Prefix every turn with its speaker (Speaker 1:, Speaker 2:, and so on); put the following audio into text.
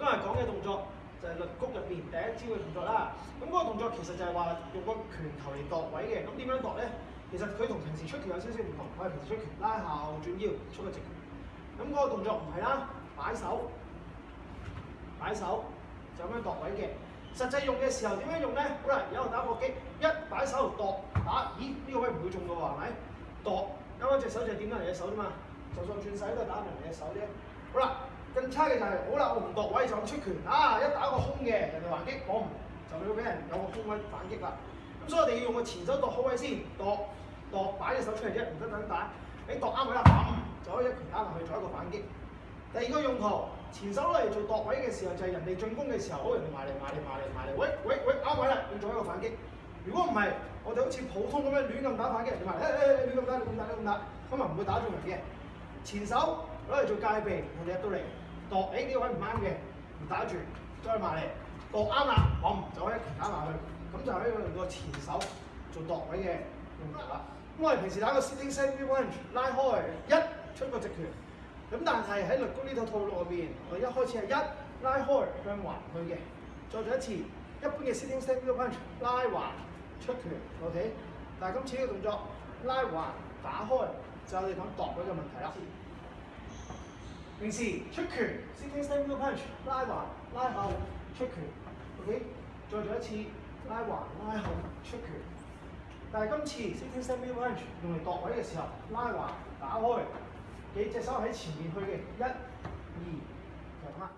Speaker 1: 今日講嘅動作就係律谷入面第一招嘅動作啦。咁嗰個動作其實就係話用個拳頭嚟度位嘅。咁點樣度咧？其實佢同平時出拳有少少唔同。我係平時出拳拉後轉腰出個直拳。咁嗰個動作唔係啦，擺手擺手就咁樣度位嘅。實際用嘅時候點樣用咧？好啦，而家打火擊，一擺手度打，咦？呢位唔會中噶喎，係咪？度啱啱隻手就係點到人隻手啫嘛。就算轉勢都係打唔人隻手啫。好啦。更差嘅就係，好啦，我唔度位就出拳，啊一打個空嘅，人哋還擊我唔，就要俾人有個空位反擊啦。咁所以我哋要用個前手度好位先，度度擺隻手出嚟啫，唔得等打。你度啱位啦，咁就可以一拳打落去做一個反擊。第二個用途，前手嚟做度位嘅時候，就係人哋進攻嘅時候，好，人哋埋嚟埋嚟埋嚟埋嚟，喂喂喂啱位啦，要做一個反擊。如果唔係，我哋好似普通咁樣亂咁打反擊，你話，誒誒亂咁打，亂咁打，亂咁打，咁啊唔會打中人嘅。前手。攞嚟做界備，我入到嚟，度，哎，呢位唔啱嘅，唔打住，再埋嚟。度啱啦，我唔走一拳打埋去，咁就用個前手做度位嘅。咁我哋平時打個 s t t i n g s e d e punch 拉開一出個直拳，咁但係喺律高呢套套路入邊，我一開始係一拉開向橫去嘅，再做一次一般嘅 s t t i n g s e d e punch 拉橫出拳，OK。但係今次呢個動作拉橫打開，就我哋講度位嘅問題啦。平時出拳，sit e n c e single punch，拉橫拉後出拳，OK，再做一次拉橫拉後出拳。但係今次 sit e n c e single punch 用嚟度位嘅時候，拉橫打開，幾隻手喺前面去嘅，一、二、三、二。